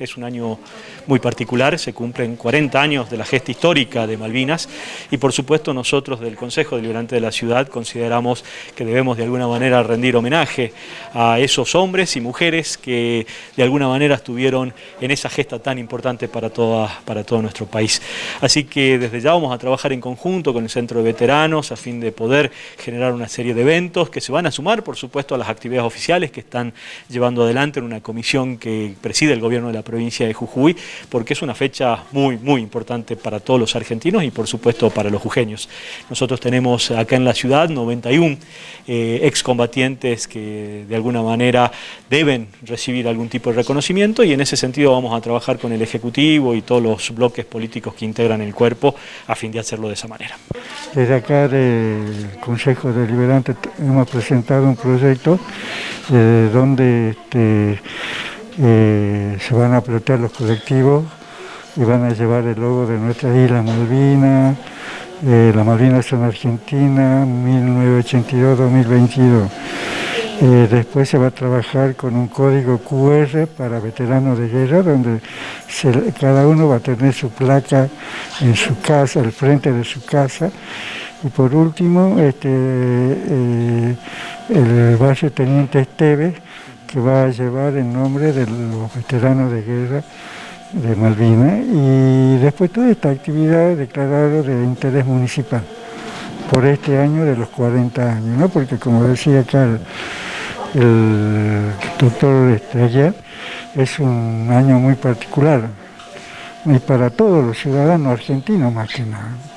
Es un año muy particular, se cumplen 40 años de la gesta histórica de Malvinas y por supuesto nosotros del Consejo Deliberante de la Ciudad consideramos que debemos de alguna manera rendir homenaje a esos hombres y mujeres que de alguna manera estuvieron en esa gesta tan importante para, toda, para todo nuestro país. Así que desde ya vamos a trabajar en conjunto con el Centro de Veteranos a fin de poder generar una serie de eventos que se van a sumar por supuesto a las actividades oficiales que están llevando adelante en una comisión que preside el gobierno de la provincia de Jujuy, porque es una fecha muy, muy importante para todos los argentinos y por supuesto para los jujeños. Nosotros tenemos acá en la ciudad 91 eh, excombatientes que de alguna manera deben recibir algún tipo de reconocimiento y en ese sentido vamos a trabajar con el Ejecutivo y todos los bloques políticos que integran el cuerpo a fin de hacerlo de esa manera. Desde acá del Consejo Deliberante hemos presentado un proyecto eh, donde este, eh, se van a plantear los colectivos y van a llevar el logo de nuestra isla Malvinas, eh, la Malvinas en Argentina, 1982-2022. Eh, después se va a trabajar con un código QR para veteranos de guerra, donde cada uno va a tener su placa en su casa, al frente de su casa. Y por último, este, el barrio Teniente Esteves, que va a llevar el nombre de los veteranos de guerra de Malvinas y después toda esta actividad declarada de interés municipal por este año de los 40 años, ¿no? porque como decía acá el, doctor Estrella, es un año muy particular y para todos los ciudadanos argentinos más que nada.